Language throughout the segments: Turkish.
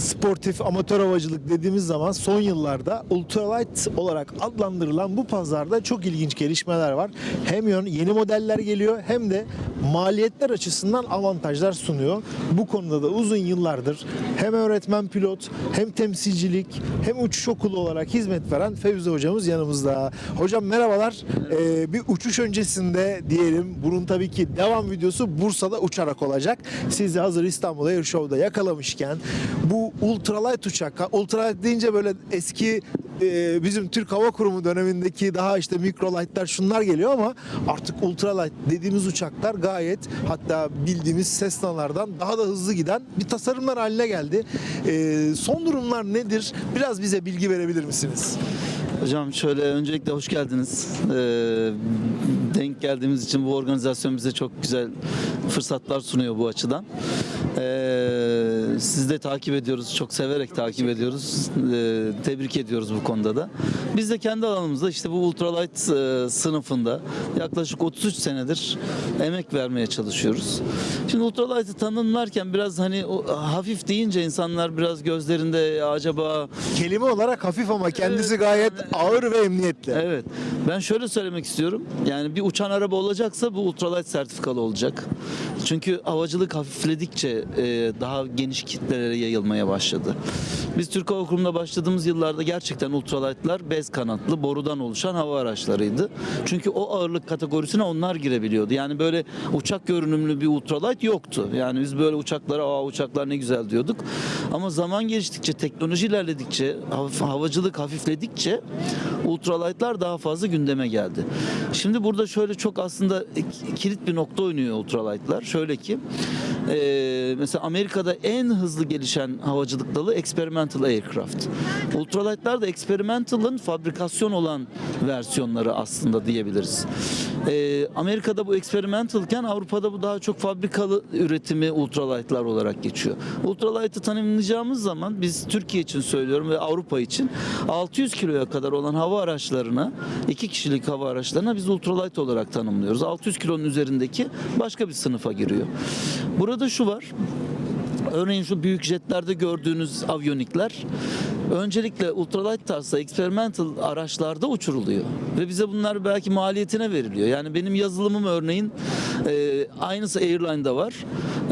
sportif amatör havacılık dediğimiz zaman son yıllarda ultralight olarak adlandırılan bu pazarda çok ilginç gelişmeler var. Hem yeni modeller geliyor hem de maliyetler açısından avantajlar sunuyor. Bu konuda da uzun yıllardır hem öğretmen pilot hem temsilcilik hem uçuş okulu olarak hizmet veren Fevzi hocamız yanımızda. Hocam merhabalar. Ee, bir uçuş öncesinde diyelim bunun tabii ki devam videosu Bursa'da uçarak olacak. Sizi hazır İstanbul Air Show'da yakalamışken bu ultralight uçak, ultralight deyince böyle eski e, bizim Türk Hava Kurumu dönemindeki daha işte mikrolightlar şunlar geliyor ama artık ultralight dediğimiz uçaklar gayet hatta bildiğimiz Cessna'lardan daha da hızlı giden bir tasarımlar haline geldi. E, son durumlar nedir? Biraz bize bilgi verebilir misiniz? Hocam şöyle öncelikle hoş geldiniz. Ee, denk geldiğimiz için bu organizasyon bize çok güzel fırsatlar sunuyor bu açıdan. Ee, siz de takip ediyoruz, çok severek takip ediyoruz. Ee, tebrik ediyoruz bu konuda da. Biz de kendi alanımızda işte bu ultralight e, sınıfında yaklaşık 33 senedir emek vermeye çalışıyoruz. Şimdi ultralight'ı tanımlarken biraz hani o, hafif deyince insanlar biraz gözlerinde "Ya acaba Kelime olarak hafif ama kendisi gayet ağır ve emniyetli. Evet. Ben şöyle söylemek istiyorum. Yani bir uçan araba olacaksa bu ultralight sertifikalı olacak. Çünkü havacılık hafifledikçe e, daha geniş kitlelere yayılmaya başladı. Biz Türk Hava Kurumu'nda başladığımız yıllarda gerçekten ultralight'lar bez kanatlı, borudan oluşan hava araçlarıydı. Çünkü o ağırlık kategorisine onlar girebiliyordu. Yani böyle uçak görünümlü bir ultralight yoktu. Yani biz böyle uçaklara aa uçaklar ne güzel diyorduk. Ama zaman geçtikçe, teknoloji ilerledikçe, havacılık hafifledikçe ultralight'lar daha fazla gündeme geldi. Şimdi burada şöyle çok aslında kilit bir nokta oynuyor ultralight'lar. Şöyle ki e, mesela Amerika'da en hızlı gelişen havacılık dalı experimental aircraft. Ultralight'lar da experimental'ın fabrikasyon olan versiyonları aslında diyebiliriz. E, Amerika'da bu experimentalken Avrupa'da bu daha çok fabrikalı üretimi ultralight'lar olarak geçiyor. Ultralight'ı tanımlayacağımız zaman biz Türkiye için söylüyorum ve Avrupa için 600 kiloya kadar olan hava araçlarına, iki kişilik hava araçlarına biz ultralight olarak tanımlıyoruz. 600 kilonun üzerindeki başka bir sınıfa giriyor. Burada şu var. Örneğin şu büyük jetlerde gördüğünüz avyonikler öncelikle ultralight tarzda experimental araçlarda uçuruluyor. Ve bize bunlar belki maliyetine veriliyor. Yani benim yazılımım örneğin e, aynısı Airline'da var.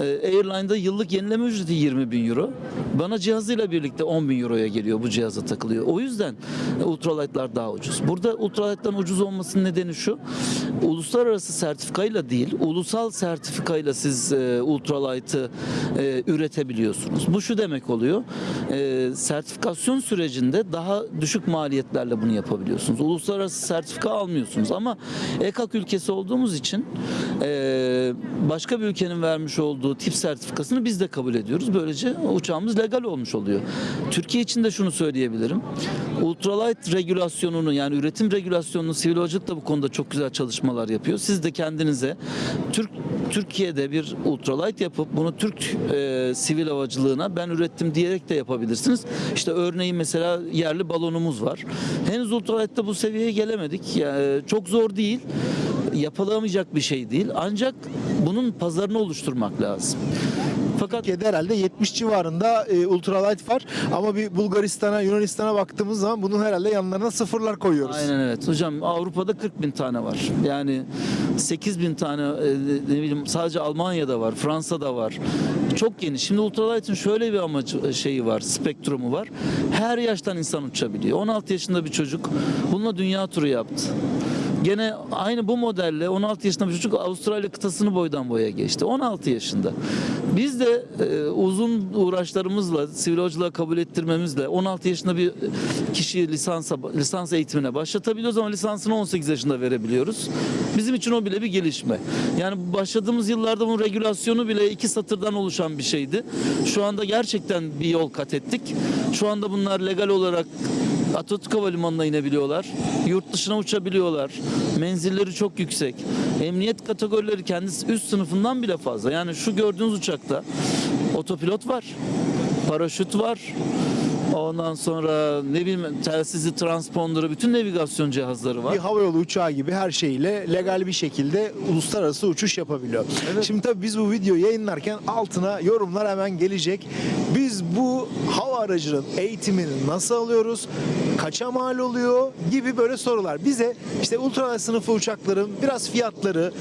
E, Airline'da yıllık yenileme ücreti 20 bin euro. Bana cihazıyla birlikte 10 bin euroya geliyor bu cihaza takılıyor. O yüzden e, ultralight'lar daha ucuz. Burada ultralight'ların ucuz olmasının nedeni şu. Uluslararası sertifikayla değil, ulusal sertifikayla siz e, ultralight'ı e, üretebiliyorsunuz. Bu şu demek oluyor. E, sertifikasyon sürecinde daha düşük maliyetlerle bunu yapabiliyorsunuz. Uluslararası sertifika almıyorsunuz ama EKAK ülkesi olduğumuz için e, başka bir ülkenin vermiş olduğu tip sertifikasını biz de kabul ediyoruz. Böylece uçağımız legal olmuş oluyor. Türkiye için de şunu söyleyebilirim. Ultralight regülasyonunu yani üretim regülasyonunu sivil havacılık da bu konuda çok güzel çalışmalar yapıyor. Siz de kendinize Türk Türkiye'de bir ultralight yapıp bunu Türk e, sivil havacılığına ben ürettim diyerek de yapabilirsiniz. İşte örneğin mesela yerli balonumuz var. Henüz ultralight'ta bu seviyeye gelemedik. Yani çok zor değil. Yapılamayacak bir şey değil. Ancak bunun pazarını oluşturmak lazım. Fakat Türkiye'de herhalde 70 civarında e, ultralight var ama bir Bulgaristan'a, Yunanistan'a baktığımız zaman bunun herhalde yanlarına sıfırlar koyuyoruz. Aynen evet. Hocam Avrupa'da 40 bin tane var. Yani 8 bin tane e, ne bileyim sadece Almanya'da var, Fransa'da var. Çok geniş. Şimdi ultralight'ın şöyle bir amacı e, şeyi var, spektrumu var. Her yaştan insan uçabiliyor. 16 yaşında bir çocuk bununla dünya turu yaptı. Gene aynı bu modelle 16 yaşında bir çocuk Avustralya kıtasını boydan boya geçti. 16 yaşında. Biz de e, uzun uğraşlarımızla, sivil havacılığa kabul ettirmemizle 16 yaşında bir kişiyi lisansa, lisans eğitimine başlatabiliyoruz ama lisansını 18 yaşında verebiliyoruz. Bizim için o bile bir gelişme. Yani başladığımız yıllarda bunun regülasyonu bile iki satırdan oluşan bir şeydi. Şu anda gerçekten bir yol kat ettik. Şu anda bunlar legal olarak Atatürk Havalimanı'na inebiliyorlar. Yurt dışına uçabiliyorlar. Menzilleri çok yüksek. Emniyet kategorileri kendisi üst sınıfından bile fazla. Yani şu gördüğünüz uçakta otopilot var. Paraşüt var. Ondan sonra ne bileyim telsizi, transponderı, bütün navigasyon cihazları var. Bir havayolu uçağı gibi her şeyle legal bir şekilde uluslararası uçuş yapabiliyor. Evet. Şimdi tabii biz bu videoyu yayınlarken altına yorumlar hemen gelecek. Biz bu hava aracının eğitimini nasıl alıyoruz? Kaça mal oluyor? Gibi böyle sorular. Bize işte ultralight sınıfı uçakların biraz fiyatları,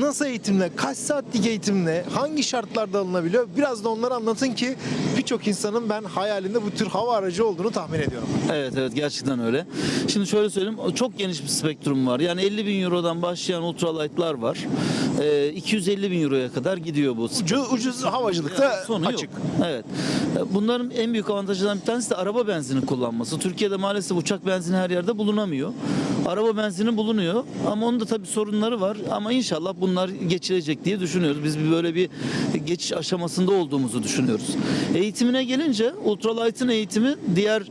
nasıl eğitimle, kaç saatlik eğitimle, hangi şartlarda alınabiliyor? Biraz da onları anlatın ki birçok insanın ben hayalinde bu tür hava aracı olduğunu tahmin ediyorum. Evet evet gerçekten öyle. Şimdi şöyle söyleyeyim çok geniş bir spektrum var. Yani 50 bin eurodan başlayan ultralight'lar var. Ee, 250 bin euroya kadar gidiyor bu. Ucuz, ucuz havacılıkta Yani sonu açık. Yok. Evet. E, Bunların en büyük avantajlarından bir tanesi de araba benzini kullanması. Türkiye'de maalesef uçak benzini her yerde bulunamıyor. Araba benzini bulunuyor ama onun da tabii sorunları var. Ama inşallah bunlar geçilecek diye düşünüyoruz. Biz böyle bir geçiş aşamasında olduğumuzu düşünüyoruz. Eğitimine gelince ultralight'ın eğitimi diğer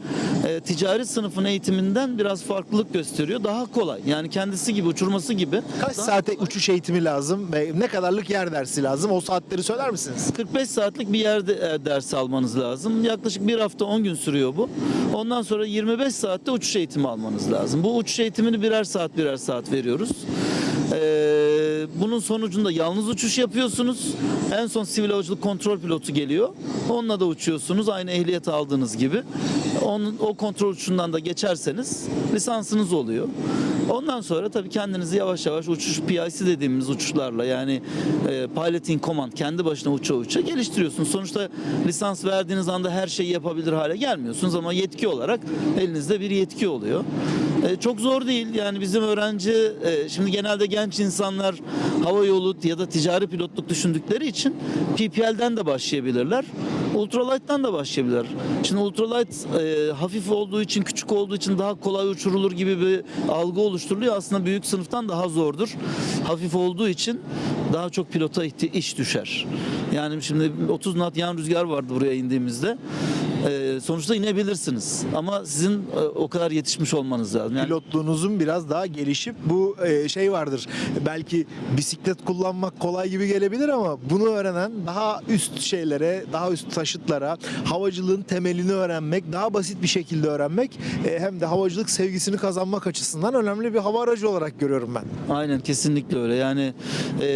e, ticari sınıfın eğitiminden biraz farklılık gösteriyor. Daha kolay. Yani kendisi gibi uçurması gibi. Kaç daha saate uçuş eğitimi lazım ve ne kadarlık yer dersi lazım? O saatleri söyler misiniz? 45 saatlik bir yerde e, ders almanız lazım. Yaklaşık bir hafta 10 gün sürüyor bu. Ondan sonra 25 saatte uçuş eğitimi almanız lazım. Bu uçuş eğitimini birer saat birer saat veriyoruz. Ee, bunun sonucunda yalnız uçuş yapıyorsunuz. En son sivil havacılık kontrol pilotu geliyor. Onunla da uçuyorsunuz aynı ehliyet aldığınız gibi. Onun, o kontrol uçuşundan da geçerseniz lisansınız oluyor. Ondan sonra tabii kendinizi yavaş yavaş uçuş PIC dediğimiz uçuşlarla yani e, piloting command kendi başına uça uça geliştiriyorsunuz. Sonuçta lisans verdiğiniz anda her şeyi yapabilir hale gelmiyorsunuz ama yetki olarak elinizde bir yetki oluyor. E, çok zor değil yani bizim öğrenci e, şimdi genelde genç insanlar hava yolu ya da ticari pilotluk düşündükleri için PPL'den de başlayabilirler. Ultralight'tan da başlayabilirler. Şimdi ultralight e, hafif olduğu için, küçük olduğu için daha kolay uçurulur gibi bir algı oluşturuluyor. Aslında büyük sınıftan daha zordur. Hafif olduğu için daha çok pilota iş düşer. Yani şimdi 30 knot yan rüzgar vardı buraya indiğimizde. Sonuçta inebilirsiniz. Ama sizin e, o kadar yetişmiş olmanız lazım. Yani Pilotluğunuzun biraz daha gelişip bu e, şey vardır. Belki bisiklet kullanmak kolay gibi gelebilir ama bunu öğrenen daha üst şeylere, daha üst taşıtlara, havacılığın temelini öğrenmek, daha basit bir şekilde öğrenmek e, hem de havacılık sevgisini kazanmak açısından önemli bir hava aracı olarak görüyorum ben. Aynen kesinlikle öyle. Yani e,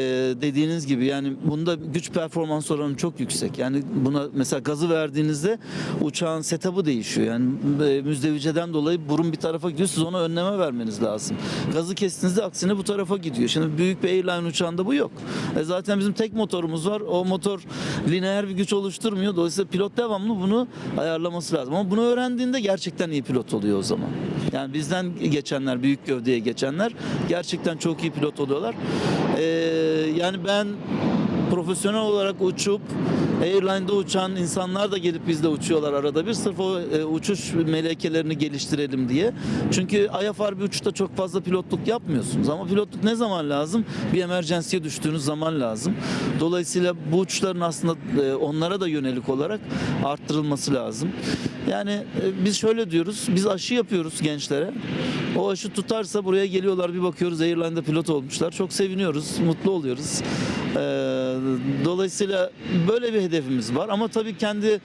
dediğiniz gibi yani bunda güç performans oranı çok yüksek. Yani buna mesela gazı verdiğinizde uçağın setup'ı değişiyor. Yani e, müzdeviceden dolayı burun bir tarafa gidiyor. Siz ona önleme vermeniz lazım. Gazı kestiğinizde aksine bu tarafa gidiyor. Şimdi büyük bir airline uçağında bu yok. E, zaten bizim tek motorumuz var. O motor lineer bir güç oluşturmuyor. Dolayısıyla pilot devamlı bunu ayarlaması lazım. Ama bunu öğrendiğinde gerçekten iyi pilot oluyor o zaman. Yani bizden geçenler, büyük gövdeye geçenler gerçekten çok iyi pilot oluyorlar. Ee, yani ben profesyonel olarak uçup airline'da uçan insanlar da gelip bizde uçuyorlar arada bir sırf o e, uçuş melekelerini geliştirelim diye. Çünkü IFR bir uçuşta çok fazla pilotluk yapmıyorsunuz ama pilotluk ne zaman lazım? Bir emergency'ye düştüğünüz zaman lazım. Dolayısıyla bu uçuşların aslında e, onlara da yönelik olarak arttırılması lazım. Yani e, biz şöyle diyoruz, biz aşı yapıyoruz gençlere. O aşı tutarsa buraya geliyorlar bir bakıyoruz airline'da pilot olmuşlar. Çok seviniyoruz, mutlu oluyoruz. Ee, dolayısıyla böyle bir hedefimiz var ama tabii kendi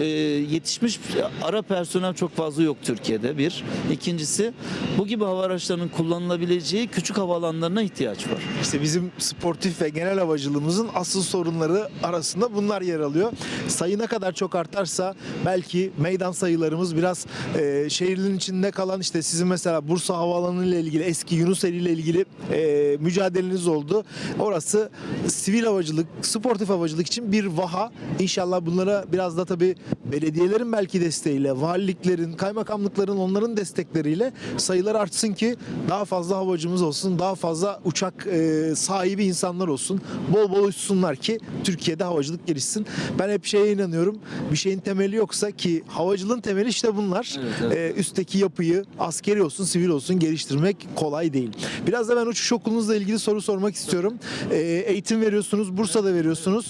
e, yetişmiş ara personel çok fazla yok Türkiye'de bir. İkincisi bu gibi hava araçlarının kullanılabileceği küçük havaalanlarına ihtiyaç var. İşte bizim sportif ve genel havacılığımızın asıl sorunları arasında bunlar yer alıyor. Sayı ne kadar çok artarsa belki meydan sayılarımız biraz e, şehrin içinde kalan işte sizin mesela Bursa Havaalanı ile ilgili eski Yunuseli ile ilgili e, mücadeleniz oldu. Orası sivil havacılık, sportif havacılık için bir vaha. İnşallah bunlara biraz da tabii belediyelerin belki desteğiyle, valiliklerin, kaymakamlıkların onların destekleriyle sayılar artsın ki daha fazla havacımız olsun, daha fazla uçak e, sahibi insanlar olsun. Bol bol uçsunlar ki Türkiye'de havacılık gelişsin. Ben hep şeye inanıyorum. Bir şeyin temeli yoksa ki havacılığın temeli işte bunlar. Evet, evet. E, üstteki yapıyı askeri olsun, sivil olsun geliştirmek kolay değil. Biraz da ben uçuş okulunuzla ilgili soru sormak istiyorum. E, eğitim veriyorsunuz, Bursa'da veriyorsunuz.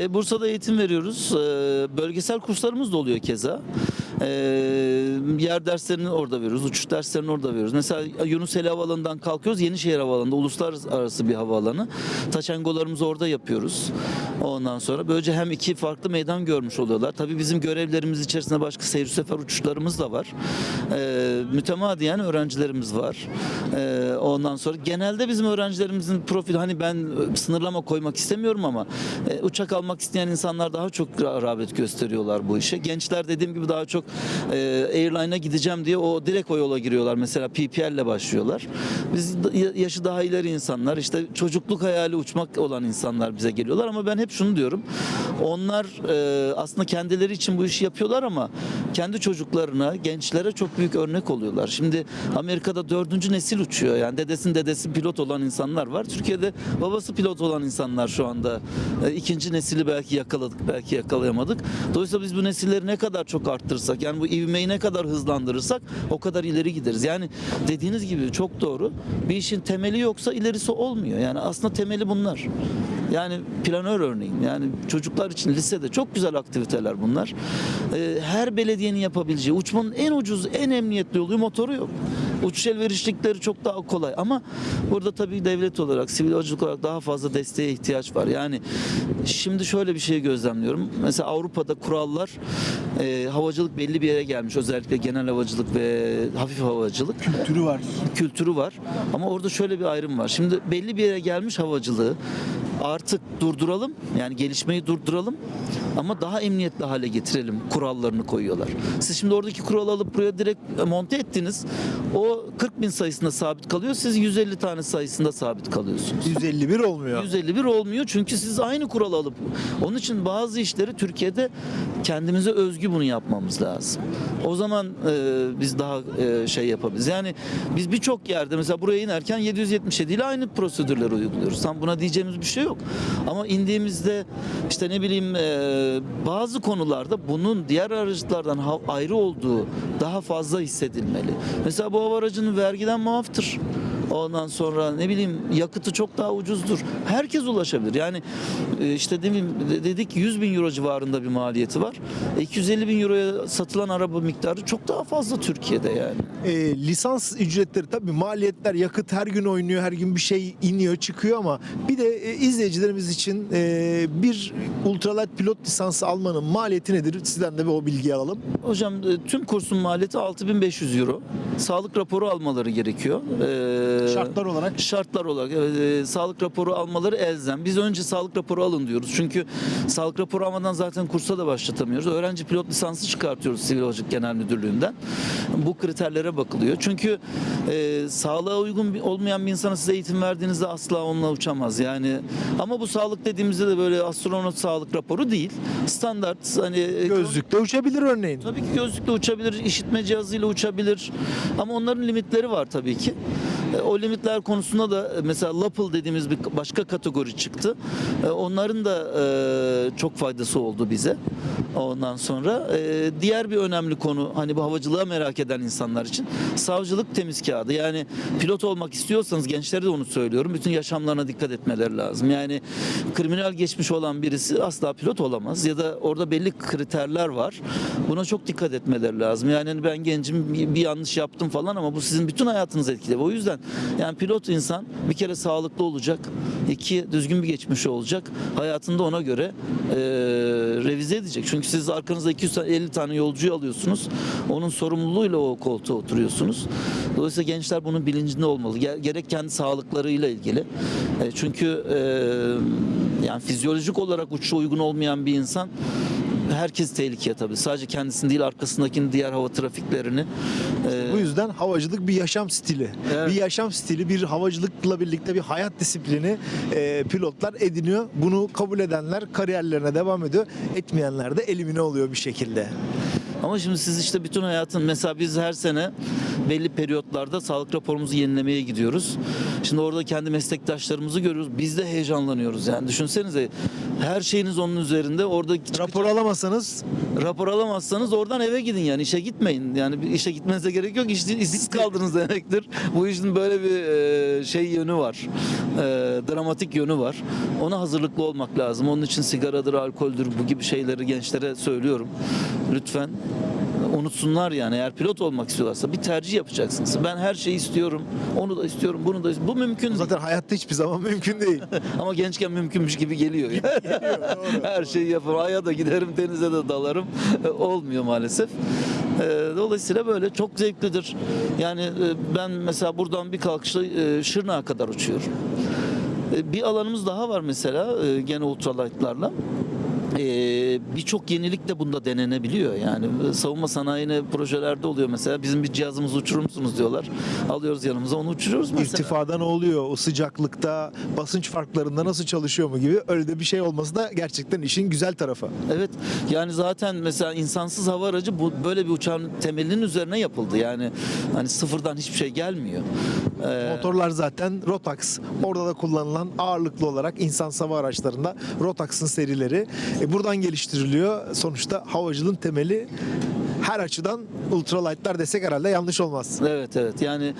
E, Bursa'da eğitim veriyoruz. E, bölgesel kurslarımız da oluyor keza. E, yer derslerini orada veriyoruz. Uçuş derslerini orada veriyoruz. Mesela Yunuseli Havaalanı'ndan kalkıyoruz. Yenişehir Havaalanı'nda uluslararası bir havaalanı. Taçangolarımızı orada yapıyoruz. Ondan sonra böylece hem iki farklı meydan görmüş oluyorlar. Tabii bizim görevlerimiz içerisinde başka seyir sefer uçuşlarımız da var. E, mütemadiyen öğrencilerimiz var. E, ondan sonra genelde bizim öğrencilerimizin profil hani ben sınırlama koymak istemiyorum ama e, uçak almak isteyen insanlar daha çok ra- rağbet gösteriyorlar bu işe. Gençler dediğim gibi daha çok e, airline'a gideceğim diye o direkt o yola giriyorlar. Mesela PPL ile başlıyorlar. Biz yaşı daha ileri insanlar işte çocukluk hayali uçmak olan insanlar bize geliyorlar ama ben hep şunu diyorum. Onlar e, aslında kendileri için bu işi yapıyorlar ama kendi çocuklarına, gençlere çok büyük örnek oluyorlar. Şimdi Amerika'da dördüncü nesil uçuyor. Yani dedesinin dedesi pilot olan insanlar var. Türkiye'de babası pilot olan insanlar şu anda e, ikinci nesili belki yakaladık, belki yakalayamadık. Dolayısıyla biz bu nesilleri ne kadar çok arttırırsak, yani bu ivmeyi ne kadar hızlandırırsak o kadar ileri gideriz. Yani dediğiniz gibi çok doğru. Bir işin temeli yoksa ilerisi olmuyor. Yani aslında temeli bunlar. Yani planör örneğin. Yani çocuklar için lisede çok güzel aktiviteler bunlar. Ee, her belediyenin yapabileceği uçmanın en ucuz, en emniyetli yolu motoru yok. Uçuş elverişlikleri çok daha kolay ama burada tabii devlet olarak, sivil havacılık olarak daha fazla desteğe ihtiyaç var. Yani şimdi şöyle bir şey gözlemliyorum. Mesela Avrupa'da kurallar e, havacılık belli bir yere gelmiş. Özellikle genel havacılık ve hafif havacılık Türü var. kültürü var. Ama orada şöyle bir ayrım var. Şimdi belli bir yere gelmiş havacılığı artık durduralım. Yani gelişmeyi durduralım. Ama daha emniyetli hale getirelim kurallarını koyuyorlar. Siz şimdi oradaki kuralı alıp buraya direkt monte ettiniz. O 40 bin sayısında sabit kalıyor. Siz 150 tane sayısında sabit kalıyorsunuz. 151 olmuyor. 151 olmuyor çünkü siz aynı kuralı alıp onun için bazı işleri Türkiye'de kendimize özgü bunu yapmamız lazım. O zaman e, biz daha e, şey yapabiliriz. Yani biz birçok yerde mesela buraya inerken 777 ile aynı prosedürleri uyguluyoruz. Tam buna diyeceğimiz bir şey yok. Ama indiğimizde işte ne bileyim e, bazı konularda bunun diğer araçlardan ha- ayrı olduğu daha fazla hissedilmeli. Mesela bu hava aracının vergiden muaftır. Ondan sonra ne bileyim yakıtı çok daha ucuzdur. Herkes ulaşabilir. Yani e, işte demin dedik 100 bin euro civarında bir maliyeti var. E, 250 bin euroya satılan araba miktarı çok daha fazla Türkiye'de yani. E, lisans ücretleri tabii maliyetler yakıt her gün oynuyor her gün bir şey iniyor çıkıyor ama bir de e, izleyicilerimiz için e, bir ultralight pilot lisansı almanın maliyeti nedir? Sizden de bir o bilgiyi alalım. Hocam e, tüm kursun maliyeti 6500 euro. Sağlık raporu almaları gerekiyor. E, Şartlar olarak Şartlar olarak e, sağlık raporu almaları elzem. Biz önce sağlık raporu alın diyoruz. Çünkü sağlık raporu almadan zaten kursa da başlatamıyoruz. Öğrenci pilot lisansı çıkartıyoruz Sivil Havacılık Genel Müdürlüğü'nden. Bu kriterlere bakılıyor. Çünkü e, sağlığa uygun bir- olmayan bir insana size eğitim verdiğinizde asla onunla uçamaz. Yani ama bu sağlık dediğimizde de böyle astronot sağlık raporu değil. Standart hani e, gözlükle uçabilir örneğin. Tabii ki gözlükle uçabilir, işitme cihazıyla uçabilir. Ama onların limitleri var tabii ki. O limitler konusunda da e, mesela Lapel dediğimiz bir başka kategori çıktı. E, Onların da e, çok faydası oldu bize. Ondan sonra diğer bir önemli konu hani bu havacılığa merak eden insanlar için savcılık temiz kağıdı. Yani pilot olmak istiyorsanız gençlere de onu söylüyorum. Bütün yaşamlarına dikkat etmeleri lazım. Yani kriminal geçmiş olan birisi asla pilot olamaz ya da orada belli kriterler var. Buna çok dikkat etmeleri lazım. Yani ben gencim bir yanlış yaptım falan ama bu sizin bütün hayatınızı etkiliyor. O yüzden yani pilot insan bir kere sağlıklı olacak. iki düzgün bir geçmişi olacak. Hayatında ona göre e, revize edecek. Çünkü siz arkanızda 250 tane yolcuyu alıyorsunuz. Onun sorumluluğuyla o koltuğa oturuyorsunuz. Dolayısıyla gençler bunun bilincinde olmalı. Ge- Gerek kendi sağlıklarıyla ilgili. E, çünkü e, yani fizyolojik olarak uçuşa uygun olmayan bir insan herkes tehlikeye tabii. Sadece kendisini değil arkasındakini diğer hava trafiklerini. e, Bu yüzden havacılık bir yaşam stili. Evet. Bir yaşam stili, bir havacılıkla birlikte bir hayat disiplini e, pilotlar ediniyor. Bunu kabul edenler kariyerlerine devam ediyor. Etmeyenler de elimine oluyor bir şekilde. Ama şimdi siz işte bütün hayatın mesela biz her sene belli periyotlarda sağlık raporumuzu yenilemeye gidiyoruz. Şimdi orada kendi meslektaşlarımızı görüyoruz. Biz de heyecanlanıyoruz yani. Düşünsenize her şeyiniz onun üzerinde. Orada Rapor alamasanız rapor alamazsanız oradan eve gidin yani işe gitmeyin. Yani işe gitmenize gerek yok. İş, işsiz kaldınız demektir. Bu işin böyle bir e, şey yönü var. E, dramatik yönü var. Ona hazırlıklı olmak lazım. Onun için sigaradır, alkoldür bu gibi şeyleri gençlere söylüyorum. Lütfen unutsunlar yani eğer pilot olmak istiyorlarsa bir tercih yapacaksınız. Ben her şeyi istiyorum. Onu da istiyorum, bunu da istiyorum. Bu mümkün değil. zaten hayatta hiçbir zaman mümkün değil. Ama gençken mümkünmüş gibi geliyor. Her şeyi yaparım. Aya da giderim, denize de dalarım. Olmuyor maalesef. Ee, Dolayısıyla böyle çok zevklidir. Yani e, ben mesela buradan bir kalkışla e, Şırnak'a kadar uçuyorum. E, Bir alanımız daha var mesela e, gene ultralight'larla. Ee, birçok yenilik de bunda denenebiliyor yani savunma sanayine projelerde oluyor mesela bizim bir cihazımızı uçurur musunuz diyorlar alıyoruz yanımıza onu uçuruyoruz mesela. İrtifada ne oluyor? O sıcaklıkta, basınç farklarında nasıl çalışıyor mu gibi öyle de bir şey olması da gerçekten işin güzel tarafı. Evet yani zaten mesela insansız hava aracı bu böyle bir uçağın temelinin üzerine yapıldı yani hani sıfırdan hiçbir şey gelmiyor. Ee, Motorlar zaten Rotax. Orada da kullanılan ağırlıklı olarak insan hava araçlarında Rotax'ın serileri. E, buradan geliştiriliyor. Sonuçta havacılığın temeli her açıdan ultralight'lar desek herhalde yanlış olmaz. Evet evet yani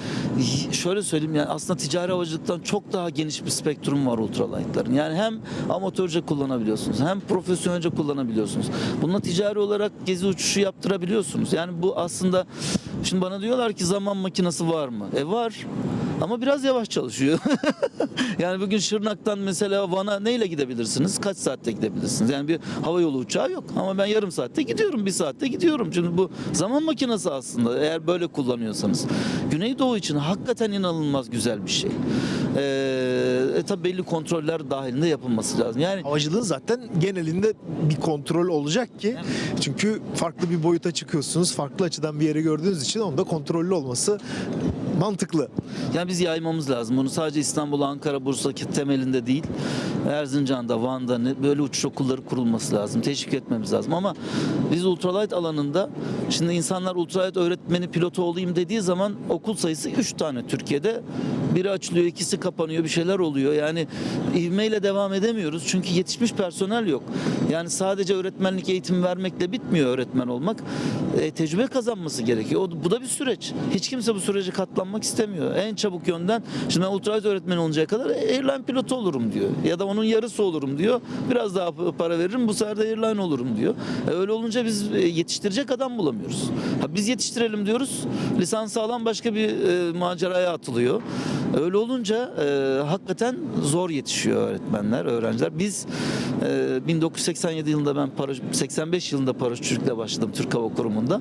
şöyle söyleyeyim yani aslında ticari havacılıktan çok daha geniş bir spektrum var ultralight'ların. Yani hem amatörce kullanabiliyorsunuz hem profesyonelce kullanabiliyorsunuz. Bununla ticari olarak gezi uçuşu yaptırabiliyorsunuz. Yani bu aslında şimdi bana diyorlar ki zaman makinesi var mı? E var. Ama biraz yavaş çalışıyor. yani bugün Şırnak'tan mesela Van'a neyle gidebilirsiniz? Kaç saatte gidebilirsiniz? Yani bir hava yolu uçağı yok. Ama ben yarım saatte gidiyorum, bir saatte gidiyorum. Şimdi bu zaman makinesi aslında eğer böyle kullanıyorsanız. Güneydoğu için hakikaten inanılmaz güzel bir şey. Ee, e tabi belli kontroller dahilinde yapılması lazım. Yani Havacılığın zaten genelinde bir kontrol olacak ki çünkü farklı bir boyuta çıkıyorsunuz. Farklı açıdan bir yere gördüğünüz için onda kontrollü olması mantıklı. Yani biz yaymamız lazım. Bunu sadece İstanbul, Ankara, Bursa temelinde değil. Erzincan'da, Van'da böyle uçuş okulları kurulması lazım. Teşvik etmemiz lazım. Ama biz ultralight alanında şimdi insanlar ultralight öğretmeni pilotu olayım dediği zaman okul sayısı 3 tane Türkiye'de. Biri açılıyor, ikisi kapanıyor, bir şeyler oluyor. Yani ivmeyle devam edemiyoruz. Çünkü yetişmiş personel yok. Yani sadece öğretmenlik eğitimi vermekle bitmiyor öğretmen olmak. E, tecrübe kazanması gerekiyor. O, bu da bir süreç. Hiç kimse bu sürece katlanmak istemiyor. En çabuk yönden şimdi ben ultralight öğretmeni oluncaya kadar airline pilotu olurum diyor. Ya da onun yarısı olurum diyor. Biraz daha para veririm bu sefer de airline olurum diyor. E, öyle olunca biz e, yetiştirecek adam bulamıyoruz. Ha, biz yetiştirelim diyoruz. Lisansı alan başka bir e, maceraya atılıyor. Öyle olunca e, hakikaten zor yetişiyor öğretmenler, öğrenciler. Biz e, 1987 yılında ben paraş 85 yılında paraşütçülükle başladım Türk Hava Kurumu'nda.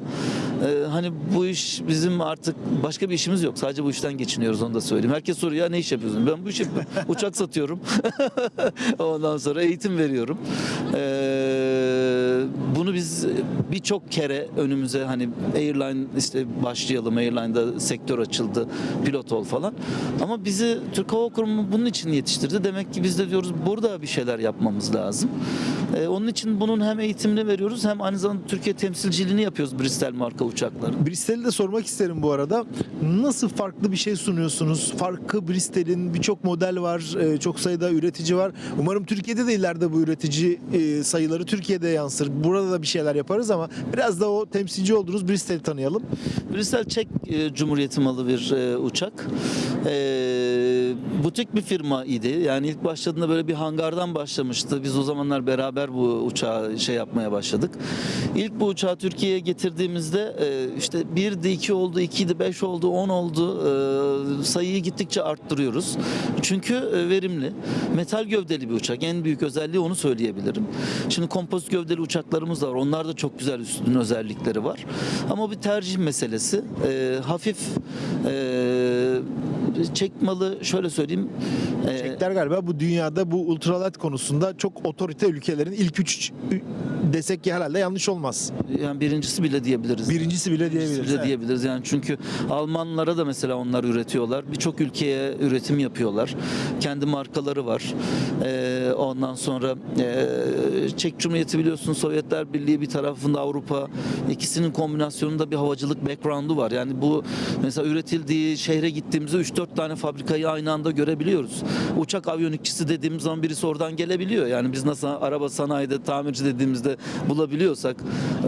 E, hani bu iş bizim artık başka bir işimiz yok. Sadece bu işten geçiniyoruz onu da söyleyeyim. Herkes soruyor ya ne iş yapıyorsun? Ben bu işi. Uçak satıyorum. Ondan sonra eğitim veriyorum. E, bunu biz birçok kere önümüze hani airline işte başlayalım airline'da sektör açıldı pilot ol falan ama bizi Türk Hava Kurumu bunun için yetiştirdi demek ki biz de diyoruz burada bir şeyler yapmamız lazım Ee, onun için bunun hem eğitimini veriyoruz hem aynı zamanda Türkiye temsilciliğini yapıyoruz Bristol marka uçakların Bristol'i de sormak isterim bu arada. Nasıl farklı bir şey sunuyorsunuz? Farkı Bristol'in birçok model var, e, çok sayıda üretici var. Umarım Türkiye'de de ileride bu üretici e, sayıları Türkiye'de yansır. Burada da bir şeyler yaparız ama biraz da o temsilci olduğunuz Bristol'i tanıyalım. Bristol Çek e, Cumhuriyeti malı bir e, uçak. E, butik bir firma idi. Yani ilk başladığında böyle bir hangardan başlamıştı. Biz o zamanlar beraber bu uçağı şey yapmaya başladık. İlk bu uçağı Türkiye'ye getirdiğimizde e, işte 1'di, 2 oldu, 2'di, 5 oldu, 10 oldu. E, sayıyı gittikçe arttırıyoruz. Çünkü e, verimli. Metal gövdeli bir uçak. En büyük özelliği onu söyleyebilirim. Şimdi kompozit gövdeli uçaklarımız da var. Onlar da çok güzel üstün özellikleri var. Ama bir tercih meselesi. E, hafif e, çek malı şöyle söyleyeyim. e, Çekler galiba bu dünyada bu ultralight konusunda çok otorite ülkelerin ilk üç desek ki herhalde yanlış olmaz. yani birincisi bile diyebiliriz. Birincisi bile Birincisi diyebiliriz. bile Evet. diyebiliriz yani çünkü Almanlara da mesela onlar üretiyorlar. Birçok ülkeye üretim yapıyorlar. Kendi markaları var. Ee, ondan sonra e, Çek Cumhuriyeti biliyorsun Sovyetler Birliği bir tarafında Avrupa ikisinin kombinasyonunda bir havacılık background'u var. Yani bu mesela üretildiği şehre gittiğimizde 3-4 tane fabrikayı aynı anda görebiliyoruz. Uçak aviyonikçisi dediğimiz zaman birisi oradan gelebiliyor. Yani biz nasıl araba sanayide tamirci dediğimizde bulabiliyorsak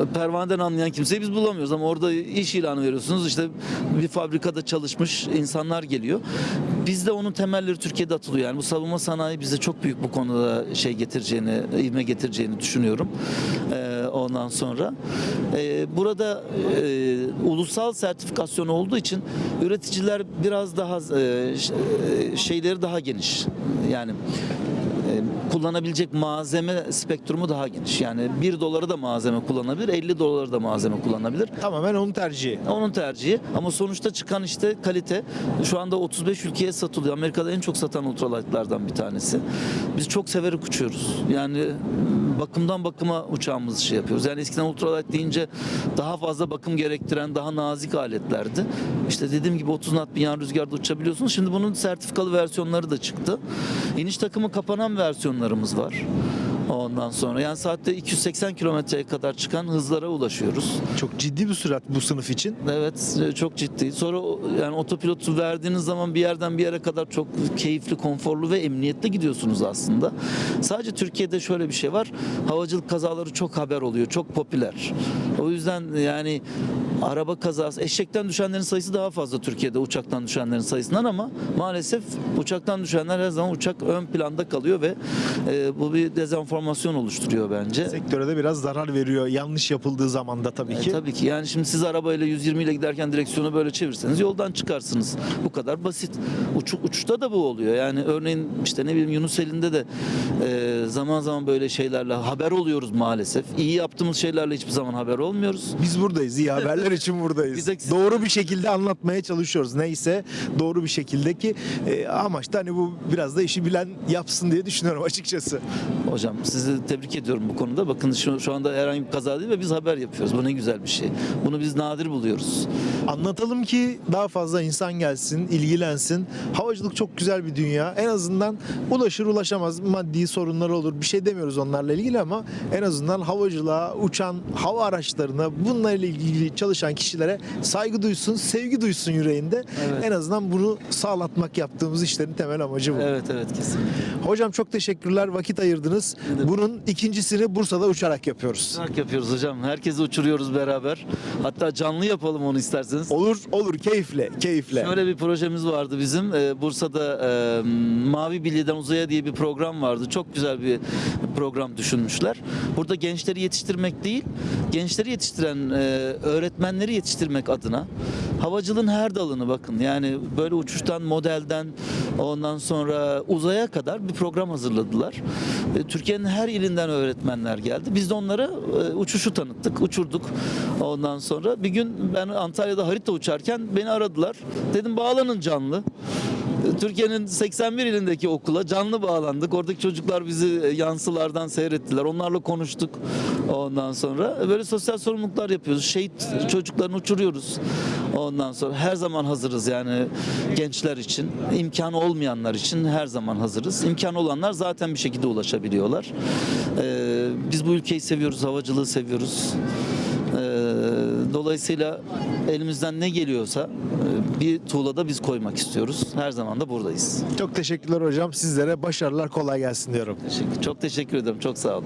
e, pervaneden anlayan kimseyi biz bulamıyoruz ama orada iş ilanı veriyorsunuz işte bir fabrikada çalışmış insanlar geliyor. Bizde onun temelleri Türkiye'de atılıyor. Yani bu savunma sanayi bize çok büyük bu konuda şey getireceğini, ivme getireceğini düşünüyorum. Ee, ondan sonra e, burada e, ulusal sertifikasyon olduğu için üreticiler biraz daha e, e, şeyleri daha geniş. Yani kullanabilecek malzeme spektrumu daha geniş. Yani 1 dolara da malzeme kullanabilir, 50 dolara da malzeme kullanabilir. Tamamen onun tercihi. Onun tercihi ama sonuçta çıkan işte kalite şu anda 35 ülkeye satılıyor. Amerika'da en çok satan ultralight'lardan bir tanesi. Biz çok severek uçuyoruz. Yani bakımdan bakıma uçağımızı şey yapıyoruz. Yani eskiden ultralight deyince daha fazla bakım gerektiren daha nazik aletlerdi. İşte dediğim gibi 30 knot bir yan rüzgarda uçabiliyorsunuz. Şimdi bunun sertifikalı versiyonları da çıktı. İniş takımı kapanan versiyonlarımız var. Ondan sonra yani saatte 280 kilometreye kadar çıkan hızlara ulaşıyoruz. Çok ciddi bir sürat bu sınıf için. Evet e, çok ciddi. Sonra yani otopilotu verdiğiniz zaman bir yerden bir yere kadar çok keyifli, konforlu ve emniyetli gidiyorsunuz aslında. Sadece Türkiye'de şöyle bir şey var. Havacılık kazaları çok haber oluyor, çok popüler. O yüzden yani araba kazası, eşekten düşenlerin sayısı daha fazla Türkiye'de uçaktan düşenlerin sayısından ama maalesef uçaktan düşenler her zaman uçak ön planda kalıyor ve e, bu bir dezenformasyon oluşturuyor bence. Sektöre de biraz zarar veriyor yanlış yapıldığı zaman da tabii E, ki. tabii ki yani şimdi siz arabayla 120 ile giderken direksiyonu böyle çevirseniz yoldan çıkarsınız. Bu kadar basit. Uç, uçuşta da bu oluyor. Yani örneğin işte ne bileyim Yunus elinde de e, zaman zaman böyle şeylerle haber oluyoruz maalesef. İyi yaptığımız şeylerle hiçbir zaman haber olmuyoruz. Biz buradayız. iyi haberler için buradayız. Biz de- doğru bir şekilde anlatmaya çalışıyoruz. Neyse doğru bir şekilde ki e, amaç da hani bu biraz da işi bilen yapsın diye düşünüyorum açıkçası. Hocam sizi tebrik ediyorum bu konuda. Bakın şu, şu anda herhangi bir kaza değil ve biz haber yapıyoruz. Bu ne güzel bir şey. Bunu biz nadir buluyoruz. Anlatalım ki daha fazla insan gelsin, ilgilensin. Havacılık çok güzel bir dünya. En azından ulaşır ulaşamaz maddi sorunlar olur. Bir şey demiyoruz onlarla ilgili ama en azından havacılığa, uçan hava araçlarına, bunlarla ilgili çalışan kişilere saygı duysun, sevgi duysun yüreğinde. Evet. En azından bunu sağlatmak yaptığımız işlerin temel amacı bu. Evet evet kesin. Hocam çok teşekkürler. Vakit ayırdınız. Bunun ikincisini Bursa'da uçarak yapıyoruz. Uçarak yapıyoruz hocam. Herkesi uçuruyoruz beraber. Hatta canlı yapalım onu isterseniz. Olur, olur. Keyifle, keyifle. Şöyle bir projemiz vardı bizim. Ee, Bursa'da e, Mavi Bilyeden Uzaya diye bir program vardı. Çok güzel bir program düşünmüşler. Burada gençleri yetiştirmek değil, gençleri yetiştiren e, öğretmenleri yetiştirmek adına havacılığın her dalını bakın. Yani böyle uçuştan, modelden ondan sonra uzaya kadar bir program hazırladılar. E, Türkiye'nin her ilinden öğretmenler geldi. Biz de onlara e, uçuşu tanıttık, uçurduk. Ondan sonra bir gün ben Antalya'da harita uçarken beni aradılar. Dedim bağlanın canlı. Türkiye'nin 81 ilindeki okula canlı bağlandık. Oradaki çocuklar bizi yansılardan seyrettiler. Onlarla konuştuk ondan sonra. Böyle sosyal sorumluluklar yapıyoruz. Şehit çocuklarını uçuruyoruz. Ondan sonra her zaman hazırız yani gençler için. imkanı olmayanlar için her zaman hazırız. İmkanı olanlar zaten bir şekilde ulaşabiliyorlar. Ee, biz bu ülkeyi seviyoruz, havacılığı seviyoruz. Dolayısıyla elimizden ne geliyorsa e, bir tuğlada biz koymak istiyoruz. Her zaman da buradayız. Çok teşekkürler hocam. Sizlere başarılar kolay gelsin diyorum. Teşekkür, çok teşekkür ederim. Çok sağ olun.